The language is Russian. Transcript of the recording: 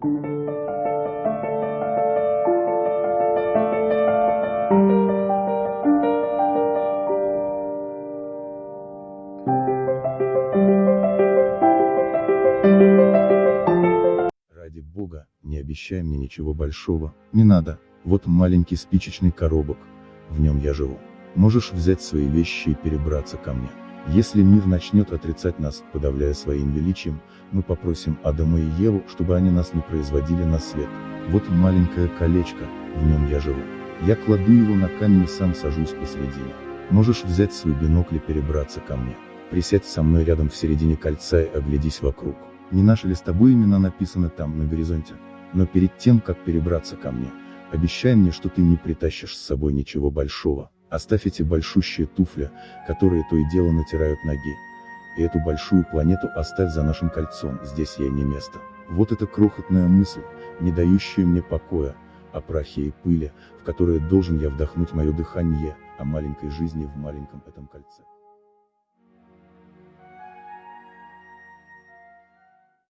Ради бога, не обещай мне ничего большого, не надо, вот маленький спичечный коробок, в нем я живу. Можешь взять свои вещи и перебраться ко мне. Если мир начнет отрицать нас, подавляя своим величием, мы попросим Адама и Еву, чтобы они нас не производили на свет. Вот маленькое колечко, в нем я живу. Я кладу его на камень и сам сажусь посредине. Можешь взять свой бинокль и перебраться ко мне. Присядь со мной рядом в середине кольца и оглядись вокруг. Не наши ли с тобой имена написаны там, на горизонте? Но перед тем, как перебраться ко мне, обещай мне, что ты не притащишь с собой ничего большого. Оставь эти большущие туфли, которые то и дело натирают ноги. И эту большую планету оставь за нашим кольцом, здесь ей не место. Вот эта крохотная мысль, не дающая мне покоя, о прахе и пыли, в которые должен я вдохнуть мое дыхание, о маленькой жизни в маленьком этом кольце.